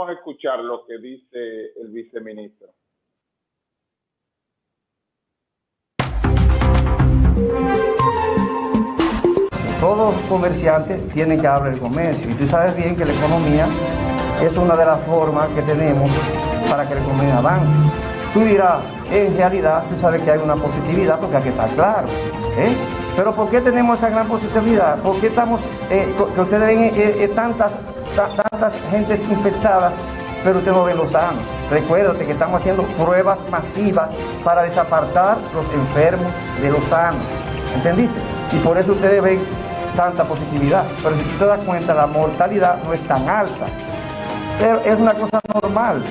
Vamos a escuchar lo que dice el viceministro. Todos comerciantes tienen que abrir el comercio y tú sabes bien que la economía es una de las formas que tenemos para que la economía avance. Tú dirás, en realidad tú sabes que hay una positividad porque hay que estar claro. ¿eh? Pero ¿por qué tenemos esa gran positividad? ¿Por qué estamos, eh, que ustedes ven eh, tantas, tantas gentes infectadas, pero usted no ve los sanos? Recuérdate que estamos haciendo pruebas masivas para desapartar los enfermos de los sanos. ¿Entendiste? Y por eso ustedes ven tanta positividad. Pero si tú te das cuenta, la mortalidad no es tan alta. Pero es una cosa normal.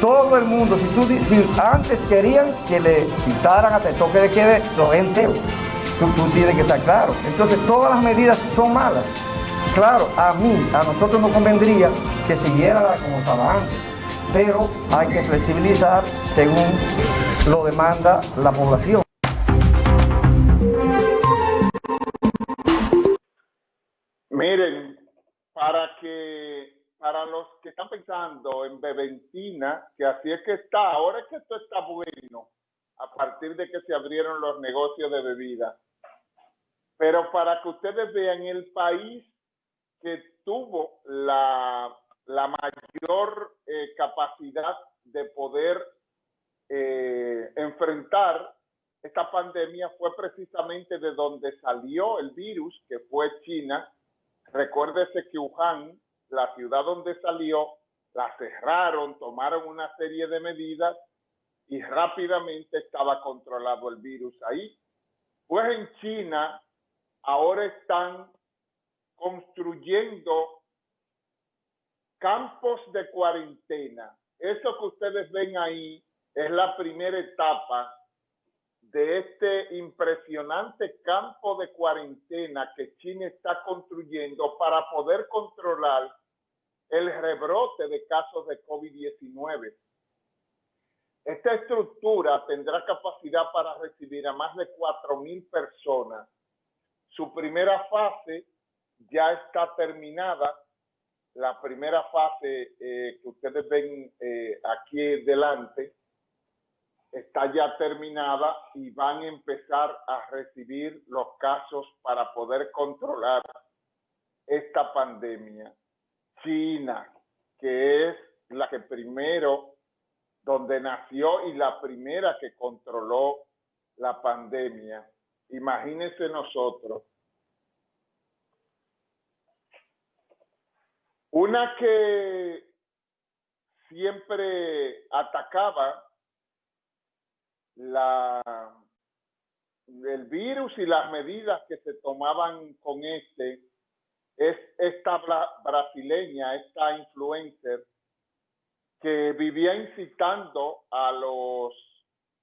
Todo el mundo, si tú si antes querían que le quitaran hasta el toque de quede, lo entero. Tú, tú tienes que estar claro. Entonces todas las medidas son malas. Claro, a mí, a nosotros nos convendría que siguiera como estaba antes, pero hay que flexibilizar según lo demanda la población. Miren, para que para los que están pensando en Beventina, que así es que está, ahora es que esto está bueno, a partir de que se abrieron los negocios de bebida. Pero para que ustedes vean el país que tuvo la, mayor eh, capacidad de poder eh, enfrentar esta pandemia fue precisamente de donde salió el virus, que fue China. Recuérdese que Wuhan, la ciudad donde salió, la cerraron, tomaron una serie de medidas y rápidamente estaba controlado el virus ahí. Pues en China ahora están construyendo campos de cuarentena. Eso que ustedes ven ahí es la primera etapa de este impresionante campo de cuarentena que China está construyendo para poder controlar el rebrote de casos de COVID-19. Esta estructura tendrá capacidad para recibir a más de 4.000 personas. Su primera fase ya está terminada. La primera fase eh, que ustedes ven eh, aquí delante está ya terminada y van a empezar a recibir los casos para poder controlar esta pandemia. China, que es la que primero, donde nació y la primera que controló la pandemia. Imagínense nosotros. Una que siempre atacaba la, el virus y las medidas que se tomaban con este es esta brasileña, esta influencer que vivía incitando a los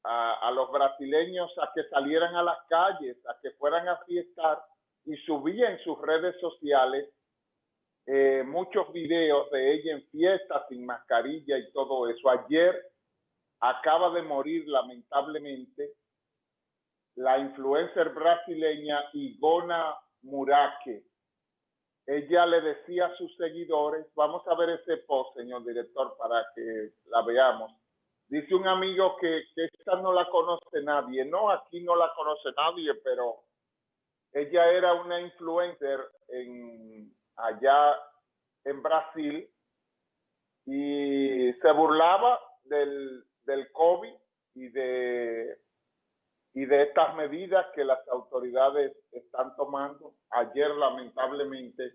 a, los brasileños a que salieran a las calles, a que fueran a fiestar y subía en sus redes sociales eh, muchos videos de ella en fiestas sin mascarilla y todo eso. Ayer acaba de morir lamentablemente la influencer brasileña Igona Muraque. Ella le decía a sus seguidores, vamos a ver ese post, señor director, para que la veamos. Dice un amigo que, que esta no la conoce nadie. No, aquí no la conoce nadie, pero ella era una influencer en, allá en Brasil y se burlaba del, del COVID y de, y de estas medidas que las autoridades están tomando. Ayer lamentablemente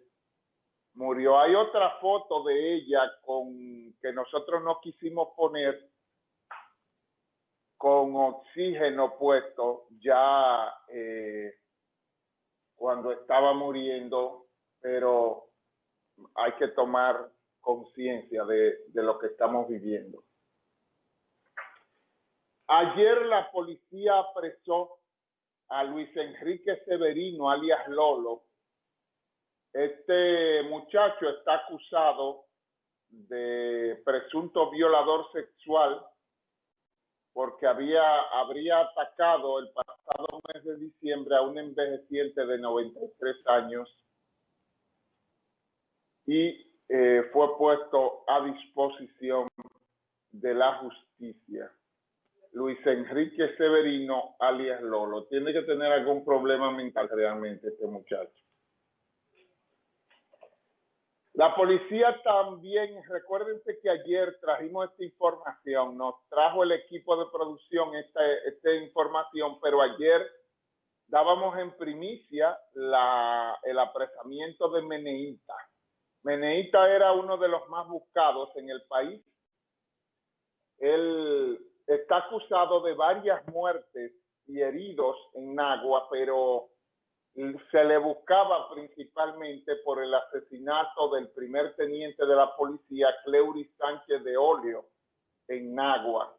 murió. Hay otra foto de ella con que nosotros no quisimos poner con oxígeno puesto ya eh, cuando estaba muriendo, pero hay que tomar conciencia de, lo que estamos viviendo. Ayer la policía apresó a Luis Enrique Severino, alias Lolo. Este muchacho está acusado de presunto violador sexual porque había, habría atacado el pasado mes de diciembre a un envejeciente de 93 años y eh, fue puesto a disposición de la justicia. Luis Enrique Severino, alias Lolo. Tiene que tener algún problema mental realmente este muchacho. La policía también, recuérdense que ayer trajimos esta información, nos trajo el equipo de producción esta, esta información, pero ayer dábamos en primicia la, el apresamiento de Meneita. Meneita era uno de los más buscados en el país. Él está acusado de varias muertes y heridos en Nagua, pero se le buscaba principalmente por el asesinato del primer teniente de la policía, Cleuris Sánchez de Olio, en Nagua.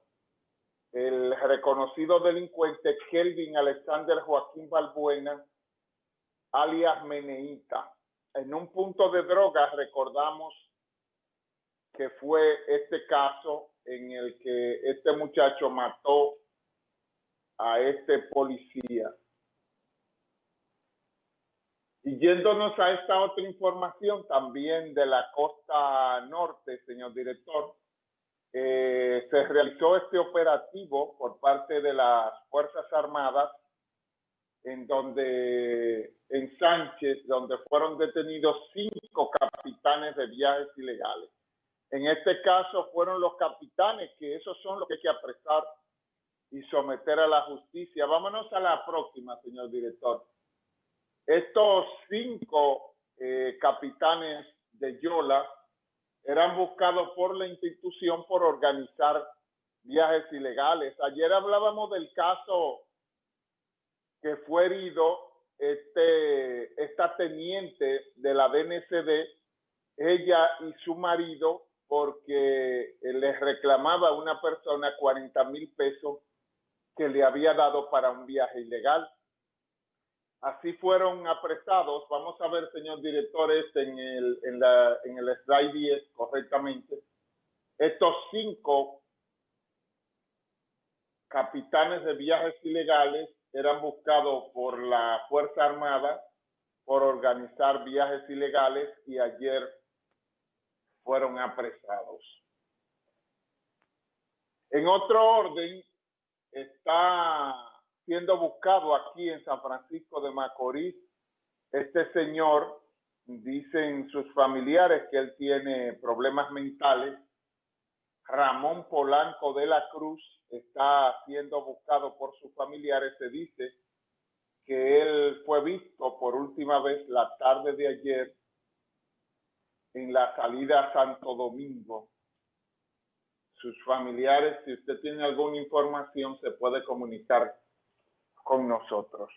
El reconocido delincuente Kelvin Alexander Joaquín Balbuena, alias Meneita. En un punto de drogas recordamos que fue este caso en el que este muchacho mató a este policía. Y yéndonos a esta otra información también de la costa norte, señor director, eh, se realizó este operativo por parte de las Fuerzas Armadas en donde en Sánchez, donde fueron detenidos cinco capitanes de viajes ilegales. En este caso fueron los capitanes, que esos son los que hay que apresar y someter a la justicia. Vámonos a la próxima, señor director. Estos cinco eh, capitanes de Yola eran buscados por la institución por organizar viajes ilegales. Ayer hablábamos del caso que fue herido este, esta teniente de la DNCD, ella y su marido, porque les reclamaba a una persona 40 mil pesos que le había dado para un viaje ilegal. Así fueron apresados. Vamos a ver, señor director, este en el, en, la, en el slide 10 correctamente. Estos cinco capitanes de viajes ilegales eran buscados por la Fuerza Armada por organizar viajes ilegales y ayer fueron apresados. En otro orden, está siendo buscado aquí en San Francisco de Macorís. Este señor, dicen sus familiares que él tiene problemas mentales. Ramón Polanco de la Cruz está siendo buscado por sus familiares. Se dice que él fue visto por última vez la tarde de ayer en la salida a Santo Domingo. Sus familiares, si usted tiene alguna información, se puede comunicar con nosotros.